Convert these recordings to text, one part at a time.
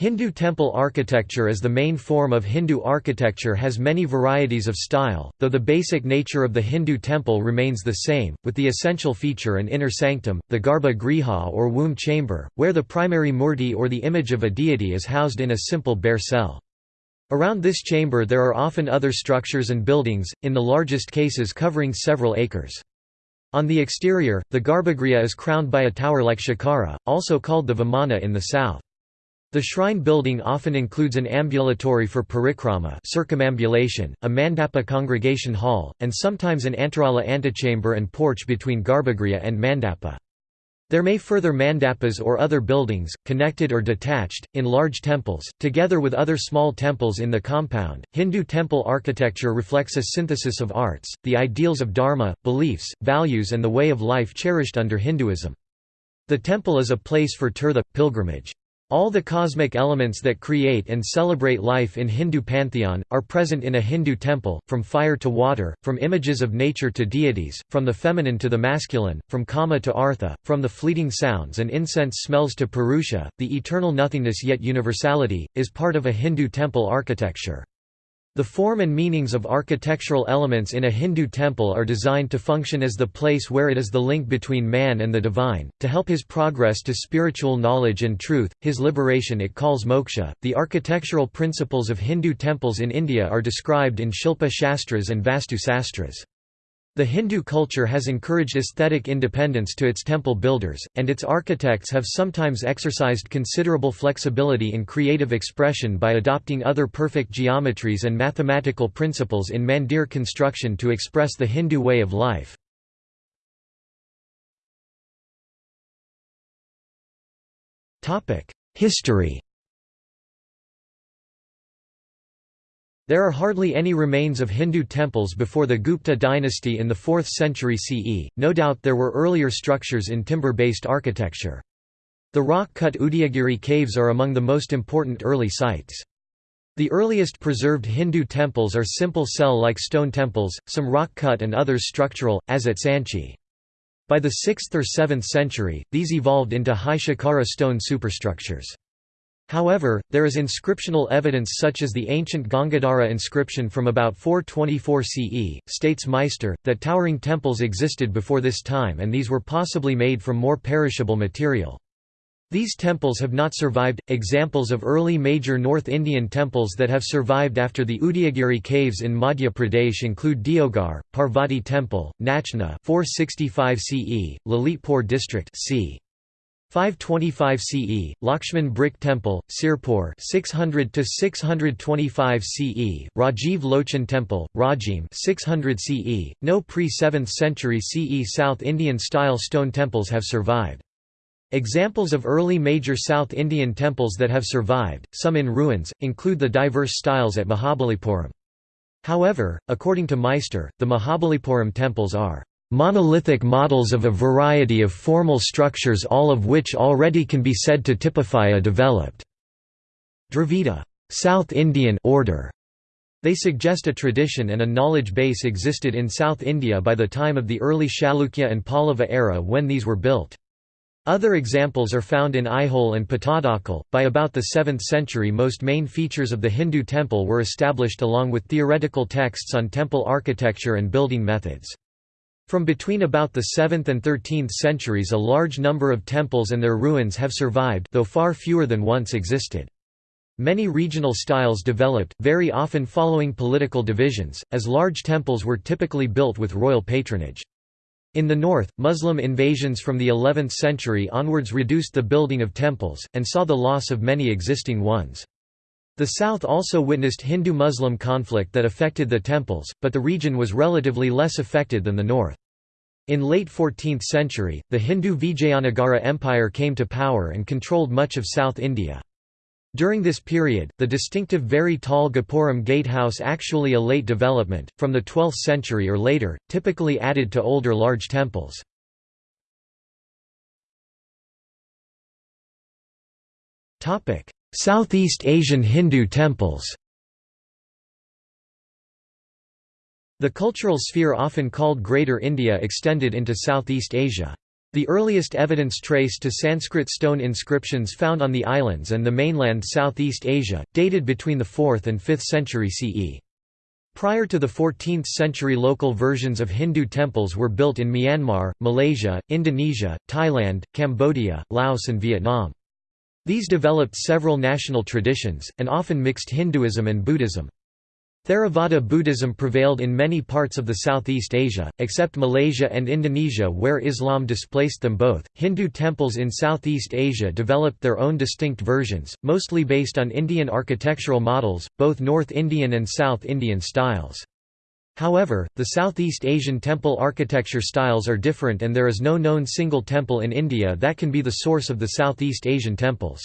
Hindu temple architecture as the main form of Hindu architecture has many varieties of style, though the basic nature of the Hindu temple remains the same, with the essential feature an inner sanctum, the garbha griha or womb chamber, where the primary murti or the image of a deity is housed in a simple bare cell. Around this chamber there are often other structures and buildings, in the largest cases covering several acres. On the exterior, the garbhagriha is crowned by a tower like shikara, also called the vimana in the south. The shrine building often includes an ambulatory for parikrama circumambulation, a mandapa congregation hall, and sometimes an antarala antechamber and porch between garbhagriha and mandapa. There may further mandapas or other buildings, connected or detached, in large temples, together with other small temples in the compound. Hindu temple architecture reflects a synthesis of arts, the ideals of dharma, beliefs, values, and the way of life cherished under Hinduism. The temple is a place for tirtha, pilgrimage. All the cosmic elements that create and celebrate life in Hindu pantheon, are present in a Hindu temple, from fire to water, from images of nature to deities, from the feminine to the masculine, from kama to artha, from the fleeting sounds and incense smells to purusha, the eternal nothingness yet universality, is part of a Hindu temple architecture. The form and meanings of architectural elements in a Hindu temple are designed to function as the place where it is the link between man and the divine, to help his progress to spiritual knowledge and truth, his liberation it calls moksha. The architectural principles of Hindu temples in India are described in Shilpa Shastras and Vastu Sastras. The Hindu culture has encouraged aesthetic independence to its temple builders, and its architects have sometimes exercised considerable flexibility in creative expression by adopting other perfect geometries and mathematical principles in mandir construction to express the Hindu way of life. History There are hardly any remains of Hindu temples before the Gupta dynasty in the 4th century CE, no doubt there were earlier structures in timber-based architecture. The rock-cut Udayagiri caves are among the most important early sites. The earliest preserved Hindu temples are simple cell-like stone temples, some rock-cut and others structural, as at Sanchi. By the 6th or 7th century, these evolved into high shikara stone superstructures. However, there is inscriptional evidence such as the ancient Gangadhara inscription from about 424 CE, states Meister, that towering temples existed before this time and these were possibly made from more perishable material. These temples have not survived. Examples of early major North Indian temples that have survived after the Udayagiri caves in Madhya Pradesh include Deogarh, Parvati Temple, Nachna 465 CE, Lalitpur district c. 525 CE, Lakshman Brick Temple, Sirpur 600 to 625 CE, Rajiv Lochan Temple, Rajim 600 CE. No pre-7th century CE South Indian style stone temples have survived. Examples of early major South Indian temples that have survived, some in ruins, include the diverse styles at Mahabalipuram. However, according to Meister, the Mahabalipuram temples are monolithic models of a variety of formal structures all of which already can be said to typify a developed Dravida South Indian order. They suggest a tradition and a knowledge base existed in South India by the time of the early Chalukya and Pallava era when these were built. Other examples are found in Aihole and Pattadakal. By about the 7th century, most main features of the Hindu temple were established along with theoretical texts on temple architecture and building methods. From between about the 7th and 13th centuries a large number of temples and their ruins have survived though far fewer than once existed. Many regional styles developed, very often following political divisions, as large temples were typically built with royal patronage. In the north, Muslim invasions from the 11th century onwards reduced the building of temples, and saw the loss of many existing ones. The south also witnessed Hindu-Muslim conflict that affected the temples, but the region was relatively less affected than the north. In late 14th century, the Hindu Vijayanagara Empire came to power and controlled much of South India. During this period, the distinctive very tall Gopuram gatehouse actually a late development, from the 12th century or later, typically added to older large temples. Southeast Asian Hindu temples The cultural sphere often called Greater India extended into Southeast Asia. The earliest evidence traced to Sanskrit stone inscriptions found on the islands and the mainland Southeast Asia, dated between the 4th and 5th century CE. Prior to the 14th century local versions of Hindu temples were built in Myanmar, Malaysia, Indonesia, Thailand, Cambodia, Laos and Vietnam. These developed several national traditions, and often mixed Hinduism and Buddhism. Theravada Buddhism prevailed in many parts of the Southeast Asia, except Malaysia and Indonesia where Islam displaced them both. Hindu temples in Southeast Asia developed their own distinct versions, mostly based on Indian architectural models, both North Indian and South Indian styles. However, the Southeast Asian temple architecture styles are different and there is no known single temple in India that can be the source of the Southeast Asian temples.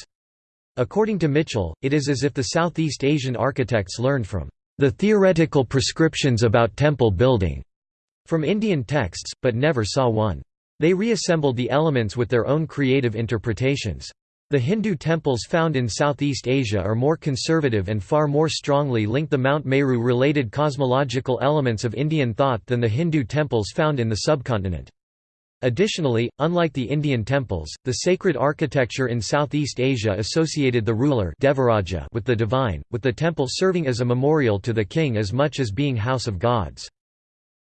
According to Michell, it is as if the Southeast Asian architects learned from the theoretical prescriptions about temple building from Indian texts, but never saw one. They reassembled the elements with their own creative interpretations. The Hindu temples found in Southeast Asia are more conservative and far more strongly link the Mount Meru-related cosmological elements of Indian thought than the Hindu temples found in the subcontinent. Additionally, unlike the Indian temples, the sacred architecture in Southeast Asia associated the ruler Devaraja with the divine, with the temple serving as a memorial to the king as much as being house of gods.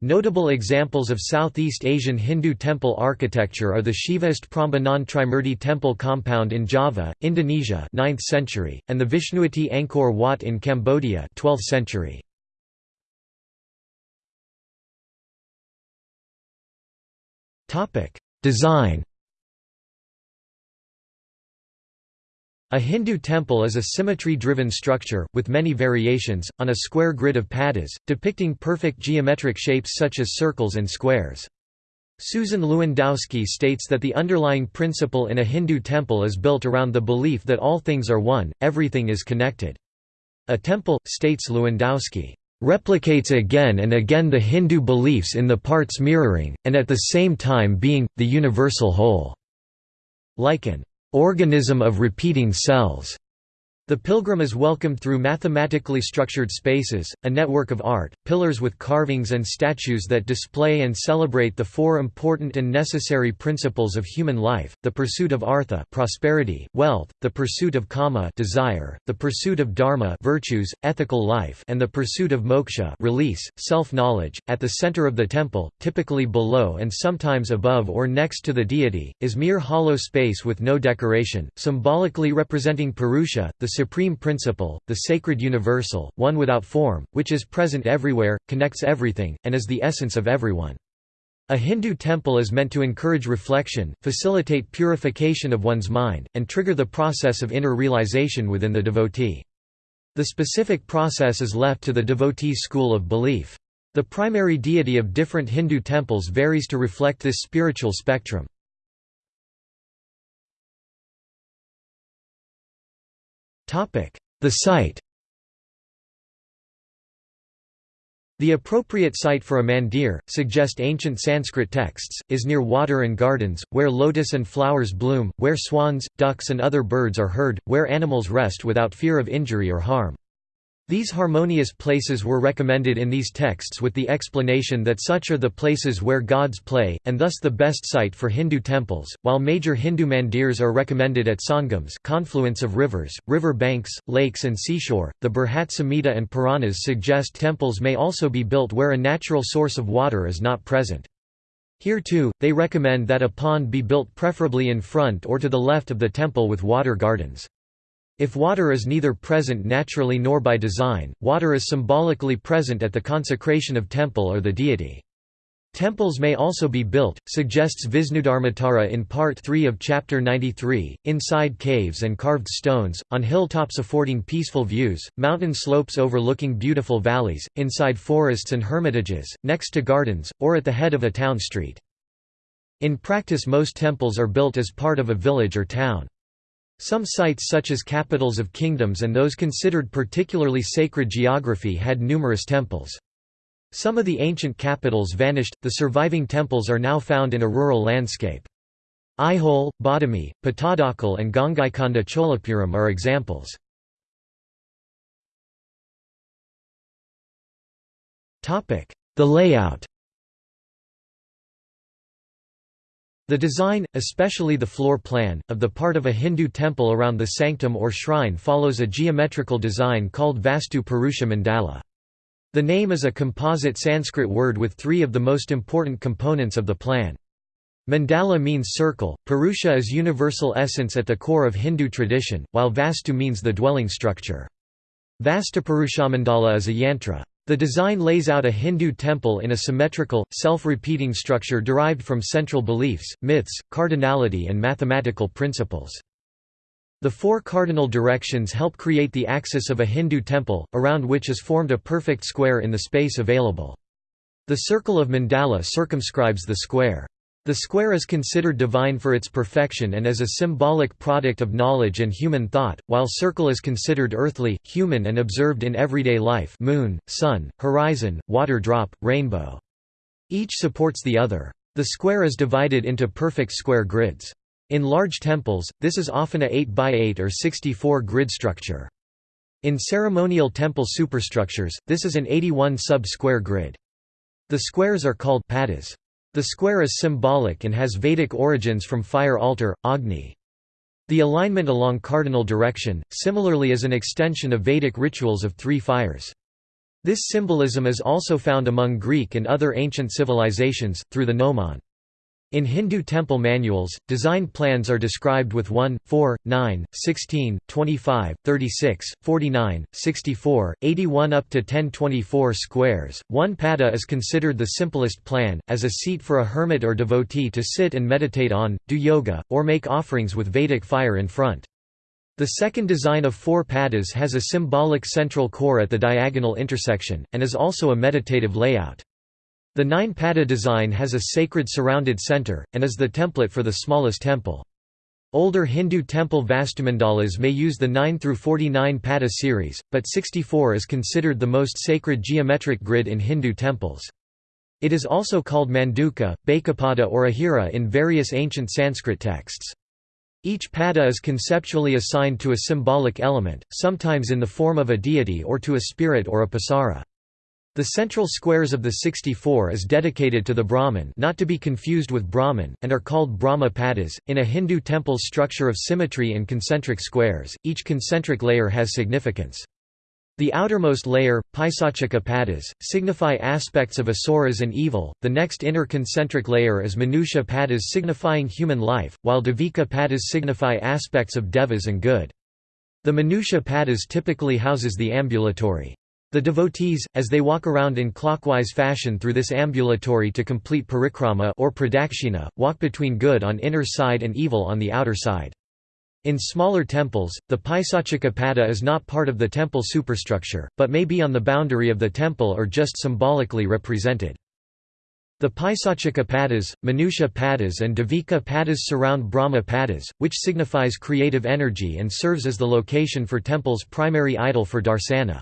Notable examples of Southeast Asian Hindu temple architecture are the Shivaist Prambanan Trimurti temple compound in Java, Indonesia 9th century, and the Vishnuite Angkor Wat in Cambodia 12th century. Design A Hindu temple is a symmetry-driven structure, with many variations, on a square grid of padas, depicting perfect geometric shapes such as circles and squares. Susan Lewandowski states that the underlying principle in a Hindu temple is built around the belief that all things are one, everything is connected. A temple, states Lewandowski, replicates again and again the Hindu beliefs in the parts mirroring, and at the same time being, the universal whole. Like an organism of repeating cells. The pilgrim is welcomed through mathematically structured spaces, a network of art, pillars with carvings and statues that display and celebrate the four important and necessary principles of human life, the pursuit of artha prosperity, wealth, the pursuit of kama desire, the pursuit of dharma virtues, ethical life and the pursuit of moksha release, self-knowledge. At the center of the temple, typically below and sometimes above or next to the deity, is mere hollow space with no decoration, symbolically representing Purusha, the supreme principle, the sacred universal, one without form, which is present everywhere, connects everything, and is the essence of everyone. A Hindu temple is meant to encourage reflection, facilitate purification of one's mind, and trigger the process of inner realization within the devotee. The specific process is left to the devotee's school of belief. The primary deity of different Hindu temples varies to reflect this spiritual spectrum. The site The appropriate site for a mandir, suggest ancient Sanskrit texts, is near water and gardens, where lotus and flowers bloom, where swans, ducks and other birds are heard, where animals rest without fear of injury or harm. These harmonious places were recommended in these texts with the explanation that such are the places where gods play, and thus the best site for Hindu temples, while major Hindu mandirs are recommended at sangams confluence of rivers, river banks, lakes and seashore. The Brihat Samhita and Puranas suggest temples may also be built where a natural source of water is not present. Here too, they recommend that a pond be built preferably in front or to the left of the temple with water gardens. If water is neither present naturally nor by design, water is symbolically present at the consecration of temple or the deity. Temples may also be built, suggests Visnudharmottara in Part 3 of Chapter 93, inside caves and carved stones, on hilltops affording peaceful views, mountain slopes overlooking beautiful valleys, inside forests and hermitages, next to gardens, or at the head of a town street. In practice most temples are built as part of a village or town. Some sites such as capitals of kingdoms and those considered particularly sacred geography had numerous temples. Some of the ancient capitals vanished, the surviving temples are now found in a rural landscape. Aihole, Badami, Pattadakal and Gangaikonda Cholapuram are examples. The layout The design, especially the floor plan, of the part of a Hindu temple around the sanctum or shrine follows a geometrical design called Vastu Purusha Mandala. The name is a composite Sanskrit word with three of the most important components of the plan. Mandala means circle, Purusha is universal essence at the core of Hindu tradition, while Vastu means the dwelling structure. Vastu Vastupurushamandala is a yantra. The design lays out a Hindu temple in a symmetrical, self-repeating structure derived from central beliefs, myths, cardinality and mathematical principles. The four cardinal directions help create the axis of a Hindu temple, around which is formed a perfect square in the space available. The circle of mandala circumscribes the square. The square is considered divine for its perfection and as a symbolic product of knowledge and human thought, while circle is considered earthly, human and observed in everyday life moon, sun, horizon, water drop, rainbow. Each supports the other. The square is divided into perfect square grids. In large temples, this is often a 8 by 8 or 64 grid structure. In ceremonial temple superstructures, this is an 81 sub-square grid. The squares are called padas. The square is symbolic and has Vedic origins from fire altar, Agni. The alignment along cardinal direction, similarly is an extension of Vedic rituals of three fires. This symbolism is also found among Greek and other ancient civilizations, through the gnomon. In Hindu temple manuals, design plans are described with 1, 4, 9, 16, 25, 36, 49, 64, 81 up to 1024 squares. One pada is considered the simplest plan, as a seat for a hermit or devotee to sit and meditate on, do yoga, or make offerings with Vedic fire in front. The second design of four padas has a symbolic central core at the diagonal intersection, and is also a meditative layout. The nine-pada design has a sacred surrounded center, and is the template for the smallest temple. Older Hindu temple vastumandalas may use the 9 through 49 pada series, but 64 is considered the most sacred geometric grid in Hindu temples. It is also called manduka, bhekapada or ahira in various ancient Sanskrit texts. Each pada is conceptually assigned to a symbolic element, sometimes in the form of a deity or to a spirit or apsara. The central squares of the 64 is dedicated to the Brahman not to be confused with Brahmin, and are called Brahma padas. In a Hindu temple's structure of symmetry and concentric squares, each concentric layer has significance. The outermost layer, Paisachika padas, signify aspects of asuras and evil, the next inner concentric layer is Manusha padas signifying human life, while Devika padas signify aspects of devas and good. The Manusha padas typically houses the ambulatory. The devotees, as they walk around in clockwise fashion through this ambulatory to complete parikrama or pradakshina, walk between good on inner side and evil on the outer side. In smaller temples, the Paisachika pada is not part of the temple superstructure, but may be on the boundary of the temple or just symbolically represented. The Paisachika padas, Manusha padas and Devika padas surround Brahma padas, which signifies creative energy and serves as the location for temple's primary idol for darsana.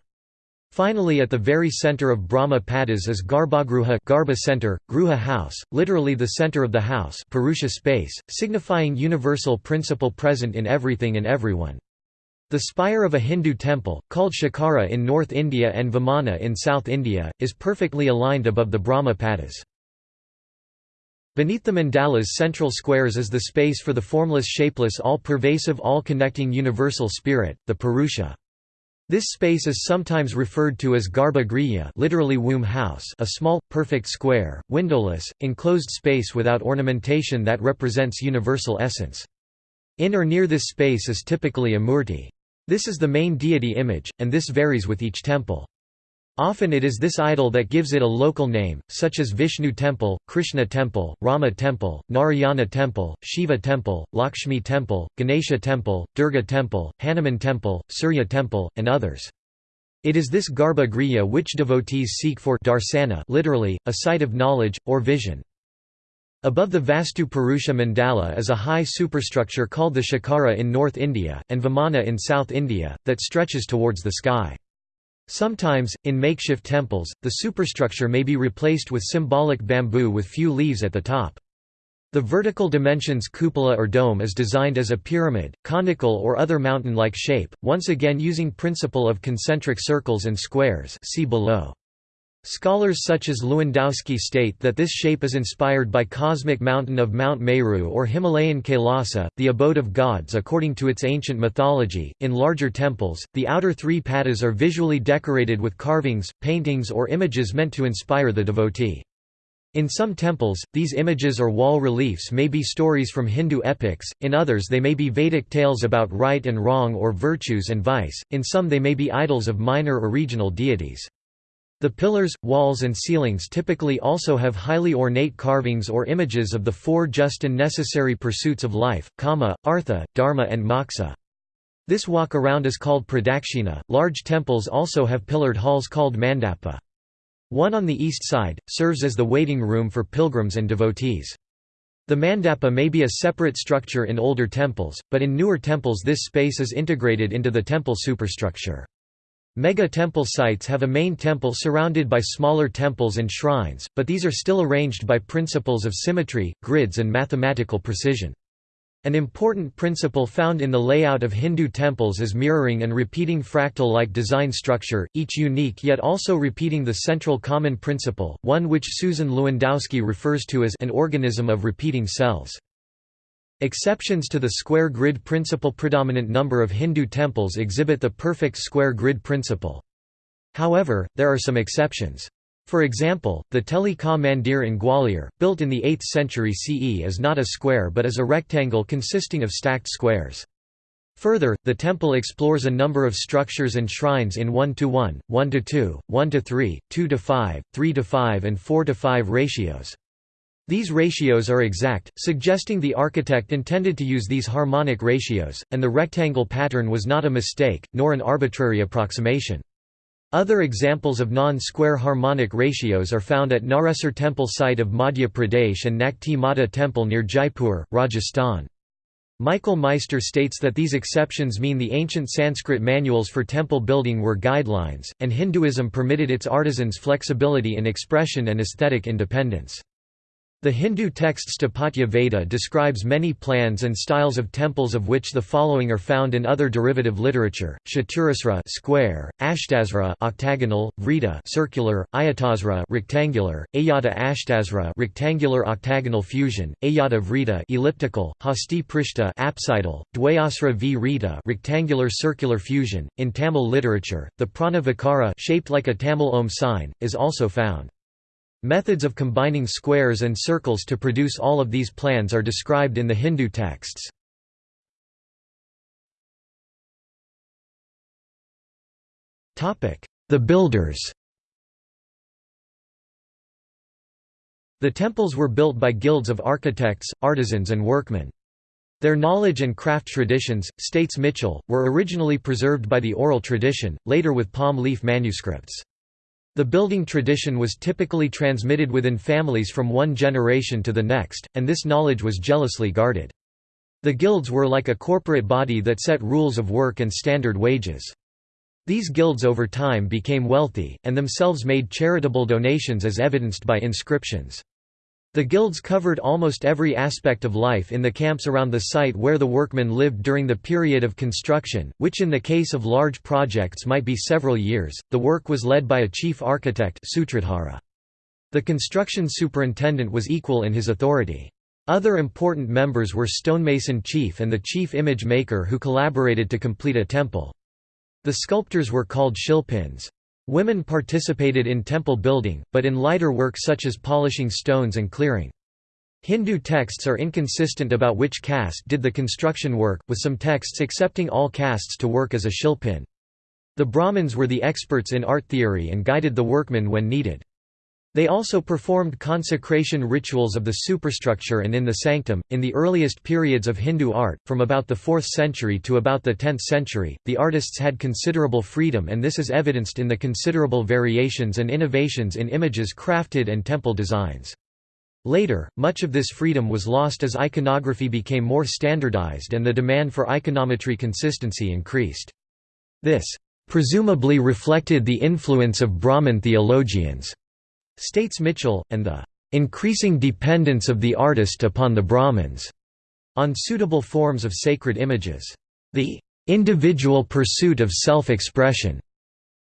Finally at the very center of Brahma Padas is Garbhagruha Garbha center, Gruha house, literally the center of the house Purusha space, signifying universal principle present in everything and everyone. The spire of a Hindu temple, called Shikara in North India and Vimana in South India, is perfectly aligned above the Brahma Padas. Beneath the mandala's central squares is the space for the formless shapeless all-pervasive all-connecting universal spirit, the Purusha. This space is sometimes referred to as Garbha Griya literally womb house a small, perfect square, windowless, enclosed space without ornamentation that represents universal essence. In or near this space is typically a murti. This is the main deity image, and this varies with each temple. Often it is this idol that gives it a local name, such as Vishnu Temple, Krishna Temple, Rama Temple, Narayana Temple, Shiva Temple, Lakshmi Temple, Ganesha Temple, Durga Temple, Hanuman Temple, Surya Temple, and others. It is this Garbha Griya which devotees seek for darsana literally, a sight of knowledge, or vision. Above the Vastu Purusha Mandala is a high superstructure called the Shikara in North India, and Vimana in South India, that stretches towards the sky. Sometimes, in makeshift temples, the superstructure may be replaced with symbolic bamboo with few leaves at the top. The vertical dimensions cupola or dome is designed as a pyramid, conical or other mountain-like shape, once again using principle of concentric circles and squares see below. Scholars such as Lewandowski state that this shape is inspired by cosmic mountain of Mount Meru or Himalayan Kailasa, the abode of gods according to its ancient mythology. In larger temples, the outer three padas are visually decorated with carvings, paintings, or images meant to inspire the devotee. In some temples, these images or wall reliefs may be stories from Hindu epics, in others they may be Vedic tales about right and wrong or virtues and vice, in some they may be idols of minor or regional deities. The pillars, walls and ceilings typically also have highly ornate carvings or images of the four just and necessary pursuits of life, kama, artha, dharma and moksha. This walk around is called pradakshina. Large temples also have pillared halls called mandapa. One on the east side, serves as the waiting room for pilgrims and devotees. The mandapa may be a separate structure in older temples, but in newer temples this space is integrated into the temple superstructure. Mega-temple sites have a main temple surrounded by smaller temples and shrines, but these are still arranged by principles of symmetry, grids and mathematical precision. An important principle found in the layout of Hindu temples is mirroring and repeating fractal-like design structure, each unique yet also repeating the central common principle, one which Susan Lewandowski refers to as an organism of repeating cells. Exceptions to the square grid principle predominant number of Hindu temples exhibit the perfect square grid principle. However, there are some exceptions. For example, the Teli Ka Mandir in Gwalior, built in the 8th century CE is not a square but is a rectangle consisting of stacked squares. Further, the temple explores a number of structures and shrines in 1 to 1, 1 to 2, 1 to 3, 2 to 5, 3 to 5 and 4 to 5 ratios. These ratios are exact, suggesting the architect intended to use these harmonic ratios, and the rectangle pattern was not a mistake, nor an arbitrary approximation. Other examples of non-square harmonic ratios are found at Naresar temple site of Madhya Pradesh and Nakti Mata temple near Jaipur, Rajasthan. Michael Meister states that these exceptions mean the ancient Sanskrit manuals for temple building were guidelines, and Hinduism permitted its artisans flexibility in expression and aesthetic independence. The Hindu text Sthapatya Veda describes many plans and styles of temples of which the following are found in other derivative literature: Chaturasra square, Ashtasra octagonal, Vrita circular, Ayatasra rectangular, Ayata Ashtasra rectangular octagonal fusion, Ayata Vrita elliptical, Hasti Prishta apsidal, Dwayasra Vrita rectangular circular fusion. In Tamil literature, the Prana Vikara shaped like a Tamil Om sign is also found. Methods of combining squares and circles to produce all of these plans are described in the Hindu texts. The builders The temples were built by guilds of architects, artisans and workmen. Their knowledge and craft traditions, states Michell, were originally preserved by the oral tradition, later with palm leaf manuscripts. The building tradition was typically transmitted within families from one generation to the next, and this knowledge was jealously guarded. The guilds were like a corporate body that set rules of work and standard wages. These guilds over time became wealthy, and themselves made charitable donations as evidenced by inscriptions. The guilds covered almost every aspect of life in the camps around the site where the workmen lived during the period of construction, which in the case of large projects might be several years. The work was led by a chief architect Sutradhara. The construction superintendent was equal in his authority. Other important members were stonemason chief and the chief image maker who collaborated to complete a temple. The sculptors were called shilpins. Women participated in temple building, but in lighter work such as polishing stones and clearing. Hindu texts are inconsistent about which caste did the construction work, with some texts accepting all castes to work as a shilpin. The Brahmins were the experts in art theory and guided the workmen when needed. They also performed consecration rituals of the superstructure and in the sanctum. In the earliest periods of Hindu art, from about the 4th century to about the 10th century, the artists had considerable freedom, and this is evidenced in the considerable variations and innovations in images crafted and temple designs. Later, much of this freedom was lost as iconography became more standardized and the demand for iconometry consistency increased. This presumably reflected the influence of Brahmin theologians states Michell, and the increasing dependence of the artist upon the Brahmins on suitable forms of sacred images. The individual pursuit of self-expression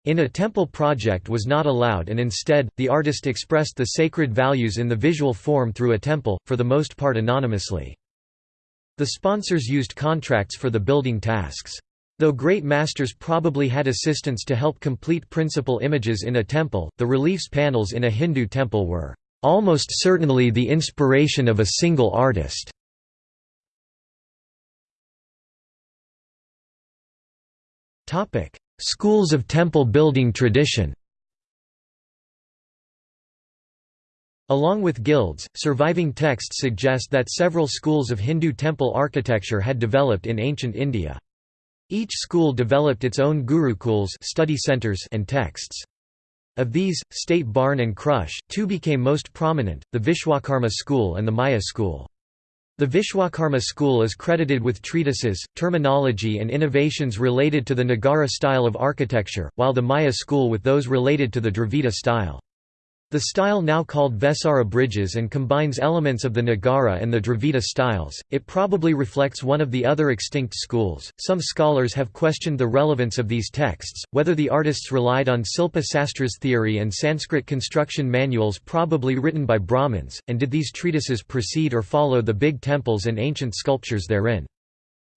In a temple project was not allowed and instead, the artist expressed the sacred values in the visual form through a temple, for the most part anonymously. The sponsors used contracts for the building tasks. Though great masters probably had assistants to help complete principal images in a temple, the reliefs panels in a Hindu temple were almost certainly the inspiration of a single artist. Schools of temple building tradition Along with guilds, surviving texts suggest that several schools of Hindu temple architecture had developed in ancient India. Each school developed its own gurukuls study centers and texts. Of these, State Bharne and Krusche, two became most prominent, the Vishwakarma school and the Maya school. The Vishwakarma school is credited with treatises, terminology and innovations related to the Nagara style of architecture, while the Maya school with those related to the Dravida style. The style now called Vesara bridges and combines elements of the Nagara and the Dravida styles. It probably reflects one of the other extinct schools. Some scholars have questioned the relevance of these texts, whether the artists relied on Silpa Sastra's theory and Sanskrit construction manuals probably written by Brahmins, and did these treatises precede or follow the big temples and ancient sculptures therein.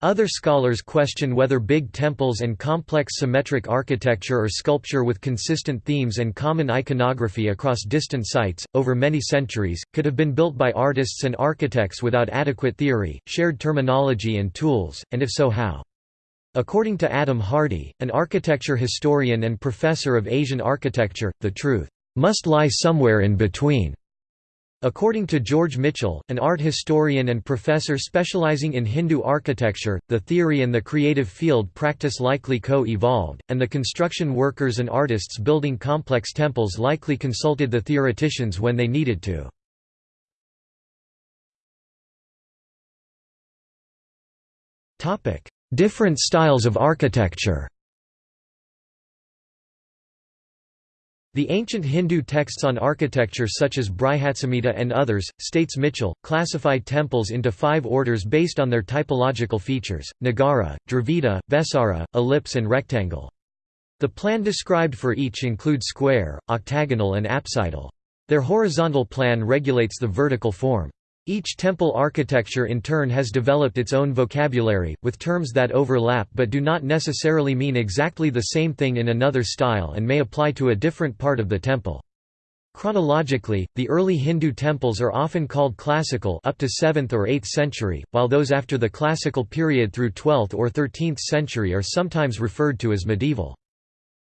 Other scholars question whether big temples and complex symmetric architecture or sculpture with consistent themes and common iconography across distant sites, over many centuries, could have been built by artists and architects without adequate theory, shared terminology and tools, and if so how. According to Adam Hardy, an architecture historian and professor of Asian architecture, the truth must lie somewhere in between. According to George Michell, an art historian and professor specializing in Hindu architecture, the theory and the creative field practice likely co-evolved, and the construction workers and artists building complex temples likely consulted the theoreticians when they needed to. Different styles of architecture The ancient Hindu texts on architecture such as Brihatsamhita and others, states Michell, classify temples into five orders based on their typological features, Nagara, Dravida, Vesara, ellipse and rectangle. The plan described for each include square, octagonal and apsidal. Their horizontal plan regulates the vertical form. Each temple architecture in turn has developed its own vocabulary, with terms that overlap but do not necessarily mean exactly the same thing in another style and may apply to a different part of the temple. Chronologically, the early Hindu temples are often called classical up to 7th or 8th century, while those after the classical period through 12th or 13th century are sometimes referred to as medieval.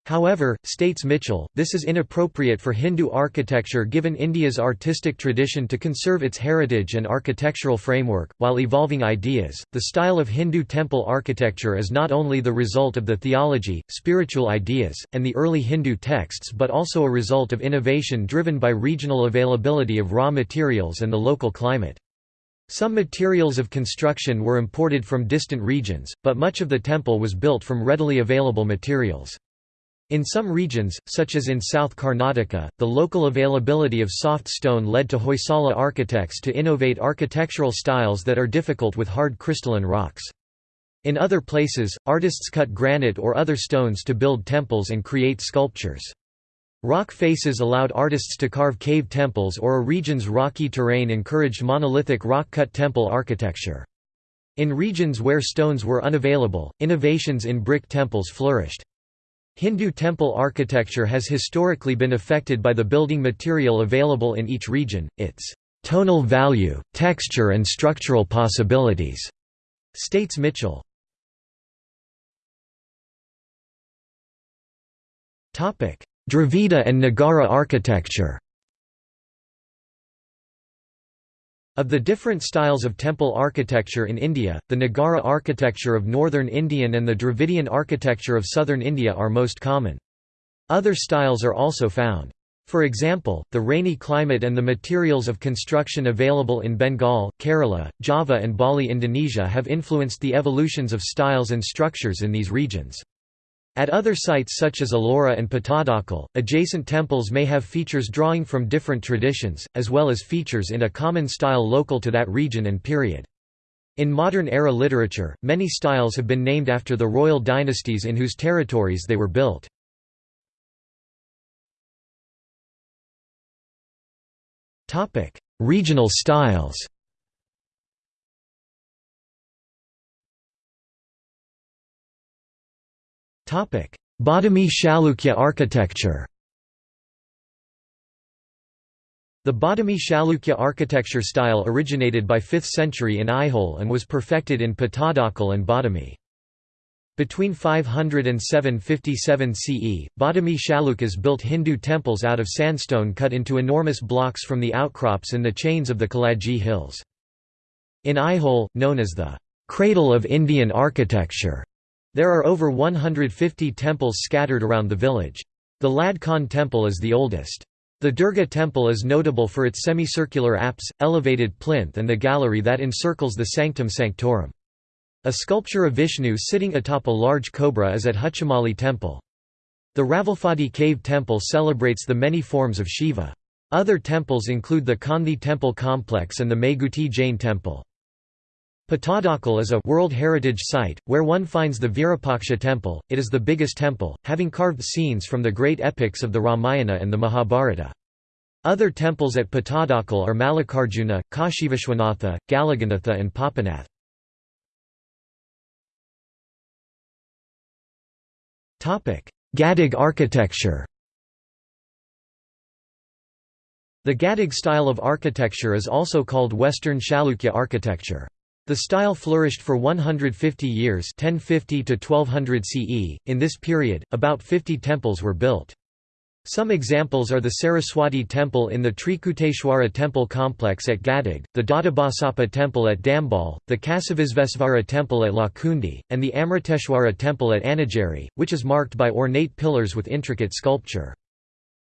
However, states Michell, this is inappropriate for Hindu architecture given India's artistic tradition to conserve its heritage and architectural framework. While evolving ideas, the style of Hindu temple architecture is not only the result of the theology, spiritual ideas, and the early Hindu texts but also a result of innovation driven by regional availability of raw materials and the local climate. Some materials of construction were imported from distant regions, but much of the temple was built from readily available materials. In some regions, such as in South Karnataka, the local availability of soft stone led to Hoysala architects to innovate architectural styles that are difficult with hard crystalline rocks. In other places, artists cut granite or other stones to build temples and create sculptures. Rock faces allowed artists to carve cave temples or a region's rocky terrain encouraged monolithic rock-cut temple architecture. In regions where stones were unavailable, innovations in brick temples flourished. Hindu temple architecture has historically been affected by the building material available in each region, its tonal value, texture and structural possibilities, states Michell. Dravida and Nagara architecture Of the different styles of temple architecture in India, the Nagara architecture of northern Indian and the Dravidian architecture of southern India are most common. Other styles are also found. For example, the rainy climate and the materials of construction available in Bengal, Kerala, Java and Bali Indonesia have influenced the evolutions of styles and structures in these regions. At other sites such as Ellora and Patadakal, adjacent temples may have features drawing from different traditions, as well as features in a common style local to that region and period. In modern era literature, many styles have been named after the royal dynasties in whose territories they were built. Regional styles Badami Chalukya architecture The Badami Chalukya architecture style originated by 5th century in Aihole and was perfected in Patadakal and Badami. Between 500 and 757 CE, Badami Chalukyas built Hindu temples out of sandstone cut into enormous blocks from the outcrops in the chains of the Kaladgi Hills. In Aihole, known as the cradle of Indian architecture, there are over 150 temples scattered around the village. The Lad Khan temple is the oldest. The Durga temple is notable for its semicircular apse, elevated plinth and the gallery that encircles the sanctum sanctorum. A sculpture of Vishnu sitting atop a large cobra is at Huchimalli temple. The Ravalphadi cave temple celebrates the many forms of Shiva. Other temples include the Konti temple complex and the Meguti Jain temple. Patadakal is a World Heritage Site, where one finds the Virupaksha temple. It is the biggest temple, having carved scenes from the great epics of the Ramayana and the Mahabharata. Other temples at Patadakal are Mallikarjuna, Kashivishwanatha, Galaganatha and Papanath. Gadag architecture The Gadag style of architecture is also called Western Chalukya architecture. The style flourished for 150 years 1050 to 1200 CE. In this period, about 50 temples were built. Some examples are the Saraswati temple in the Trikuteshwara temple complex at Gadag, the Doddabasappa temple at Dambal, the Kasivisvesvara temple at Lakkundi, and the Amriteshwara temple at Annigeri, which is marked by ornate pillars with intricate sculpture.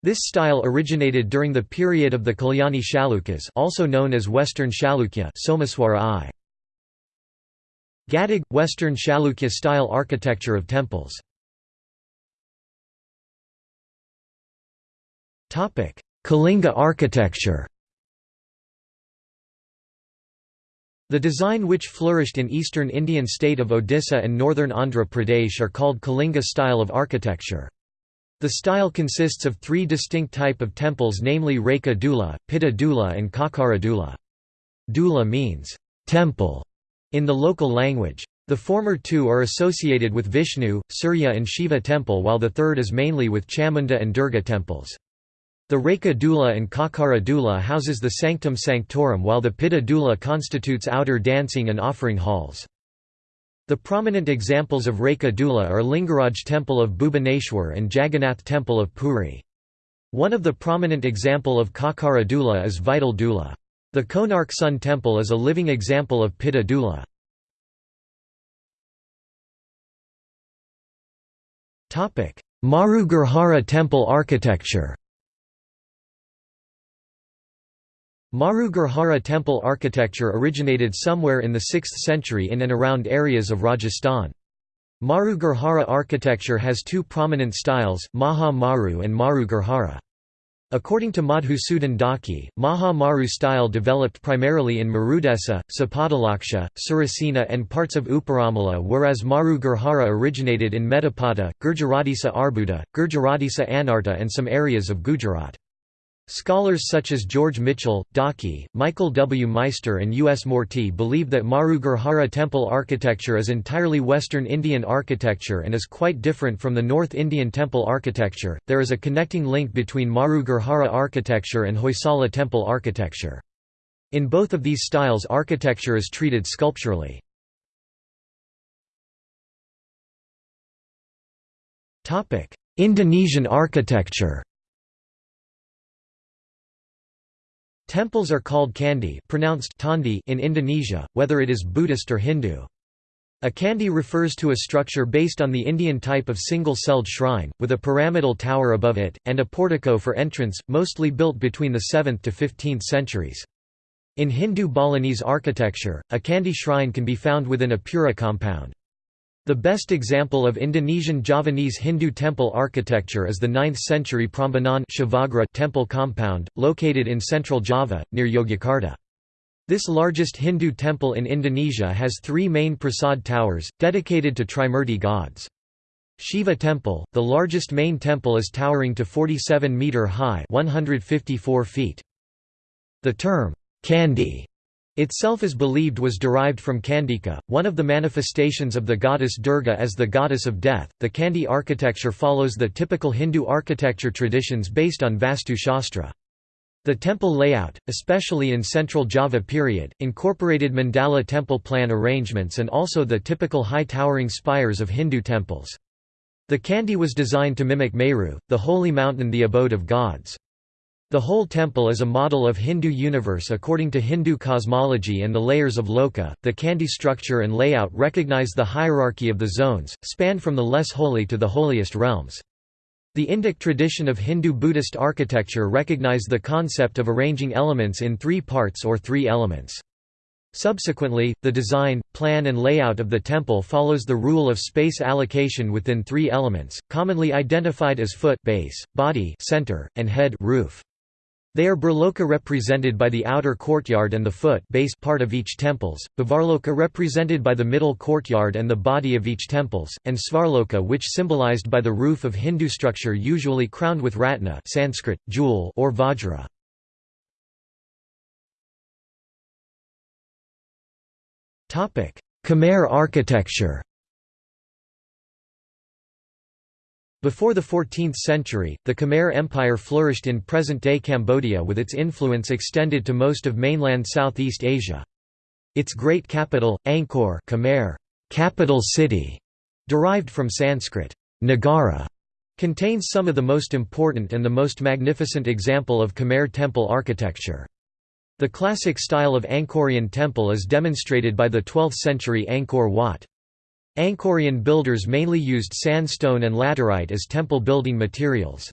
This style originated during the period of the Kalyani Chalukyas also known as Western Chalukya Someshwara I. Gadag – Western Chalukya style architecture of temples Kalinga architecture The design which flourished in eastern Indian state of Odisha and northern Andhra Pradesh are called Kalinga style of architecture. The style consists of three distinct type of temples namely Reka Dula, Pitta Dula and Kakara Dula. Dula means, temple, in the local language. The former two are associated with Vishnu, Surya and Shiva temple while the third is mainly with Chamunda and Durga temples. The Reka Dula and Kakara Dula houses the Sanctum Sanctorum while the Pitta Dula constitutes outer dancing and offering halls. The prominent examples of Reka Dula are Lingaraj temple of Bhubaneswar and Jagannath temple of Puri. One of the prominent example of Kakara Dula is Vital Dula. The Konark Sun Temple is a living example of Pitta Dula. Maru temple architecture Maru temple architecture originated somewhere in the 6th century in and around areas of Rajasthan. Maru architecture has two prominent styles, Maha Maru and Maru According to Madhusudan Dhaky, Maha Maru style developed primarily in Marudesa, Sapadalaksha, Surasena and parts of Uparamala whereas Maru Gurjara originated in Medapata, Gurjaradesa Arbuda, Gurjaradesa Anarta and some areas of Gujarat. Scholars such as George Michell, Dhaky, Michael W. Meister and U. S. Moorti believe that Maru temple architecture is entirely Western Indian architecture and is quite different from the North Indian temple architecture. There is a connecting link between Maru architecture and Hoysala temple architecture. In both of these styles architecture is treated sculpturally. Indonesian architecture Temples are called candi pronounced chandi in Indonesia, whether it is Buddhist or Hindu. A candi refers to a structure based on the Indian type of single-celled shrine, with a pyramidal tower above it, and a portico for entrance, mostly built between the 7th to 15th centuries. In Hindu Balinese architecture, a candi shrine can be found within a pura compound. The best example of Indonesian Javanese Hindu temple architecture is the 9th-century Prambanan temple compound, located in central Java, near Yogyakarta. This largest Hindu temple in Indonesia has three main prasad towers, dedicated to Trimurti gods. Shiva Temple, the largest main temple is towering to 47 metre high 154 feet. The term, Candi, itself is believed was derived from Kandika, one of the manifestations of the goddess Durga as the goddess of death. The Candi architecture follows the typical Hindu architecture traditions based on Vastu Shastra. The temple layout, especially in Central Java period, incorporated mandala temple plan arrangements and also the typical high towering spires of Hindu temples. The Candi was designed to mimic Meru, the holy mountain the abode of gods. The whole temple is a model of Hindu universe according to Hindu cosmology and the layers of Loka. The Candi structure and layout recognize the hierarchy of the zones, span from the less holy to the holiest realms. The Indic tradition of Hindu-Buddhist architecture recognize the concept of arranging elements in three parts or three elements. Subsequently, the design, plan and layout of the temple follows the rule of space allocation within three elements, commonly identified as foot base, body center, and head roof. They are Bhurloka represented by the outer courtyard and the foot base part of each temples, Bhuvarloka represented by the middle courtyard and the body of each temples, and Svarloka which symbolized by the roof of Hindu structure usually crowned with ratna Sanskrit, jewel or vajra. Khmer architecture Before the 14th century, the Khmer Empire flourished in present-day Cambodia with its influence extended to most of mainland Southeast Asia. Its great capital, Angkor Khmer, capital city, derived from Sanskrit, Nagara, contains some of the most important and the most magnificent example of Khmer temple architecture. The classic style of Angkorian temple is demonstrated by the 12th-century Angkor Wat. Angkorian builders mainly used sandstone and laterite as temple building materials.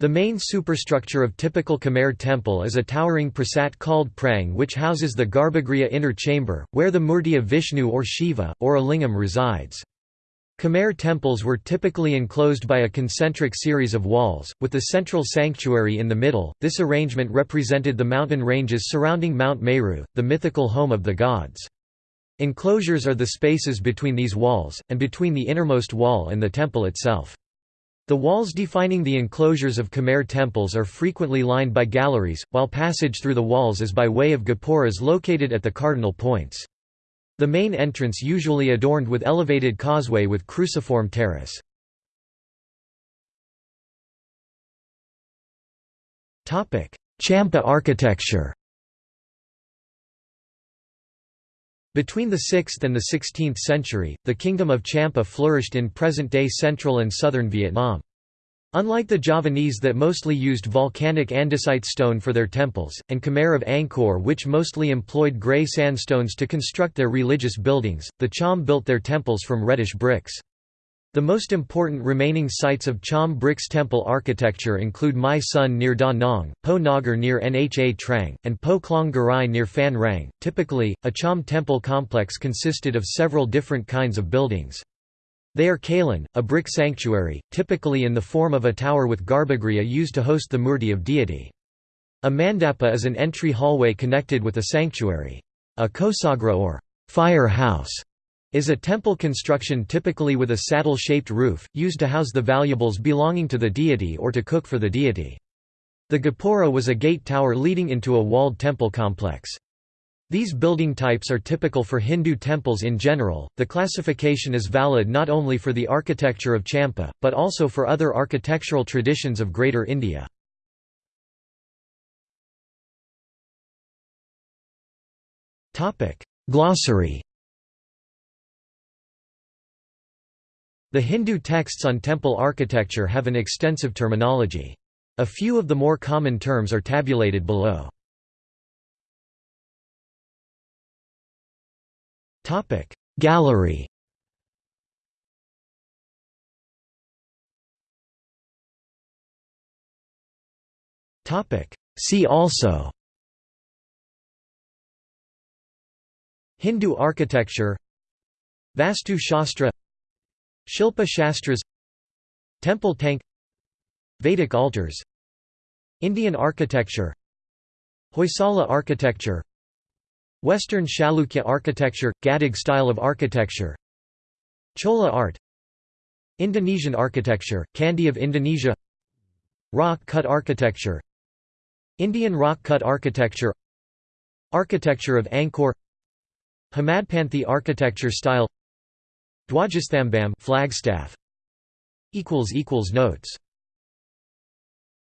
The main superstructure of typical Khmer temple is a towering prasat called prang which houses the Garbhagriha inner chamber, where the murti of Vishnu or Shiva, or a lingam resides. Khmer temples were typically enclosed by a concentric series of walls, with the central sanctuary in the middle. This arrangement represented the mountain ranges surrounding Mount Meru, the mythical home of the gods. Enclosures are the spaces between these walls, and between the innermost wall and the temple itself. The walls defining the enclosures of Khmer temples are frequently lined by galleries, while passage through the walls is by way of gopuras located at the cardinal points. The main entrance usually adorned with elevated causeway with cruciform terrace. Champa architecture Between the 6th and the 16th century, the Kingdom of Champa flourished in present-day central and southern Vietnam. Unlike the Javanese that mostly used volcanic andesite stone for their temples, and Khmer of Angkor which mostly employed grey sandstones to construct their religious buildings, the Cham built their temples from reddish bricks. The most important remaining sites of Cham bricks temple architecture include My Son near Da Nang, Po Nagar near Nha Trang, and Po Klong Garai near Phan Rang. Typically, a Cham temple complex consisted of several different kinds of buildings. They are Kalan, a brick sanctuary, typically in the form of a tower with garbhagriha used to host the murti of deity. A mandapa is an entry hallway connected with a sanctuary. A kosagrha or fire house is a temple construction typically with a saddle-shaped roof, used to house the valuables belonging to the deity or to cook for the deity. The gopura was a gate tower leading into a walled temple complex. These building types are typical for Hindu temples in general. The classification is valid not only for the architecture of Champa, but also for other architectural traditions of Greater India. Topic: Glossary The Hindu texts on temple architecture have an extensive terminology. A few of the more common terms are tabulated below. Gallery See also Hindu architecture Vastu Shastra Shilpa Shastras Temple tank Vedic altars Indian architecture Hoysala architecture Western Chalukya architecture – Gadag style of architecture Chola art Indonesian architecture – Candi of Indonesia Rock cut architecture Indian rock-cut architecture Architecture of Angkor Hemadpanthi architecture style Dwajastambam flagstaff. Equals equals Notes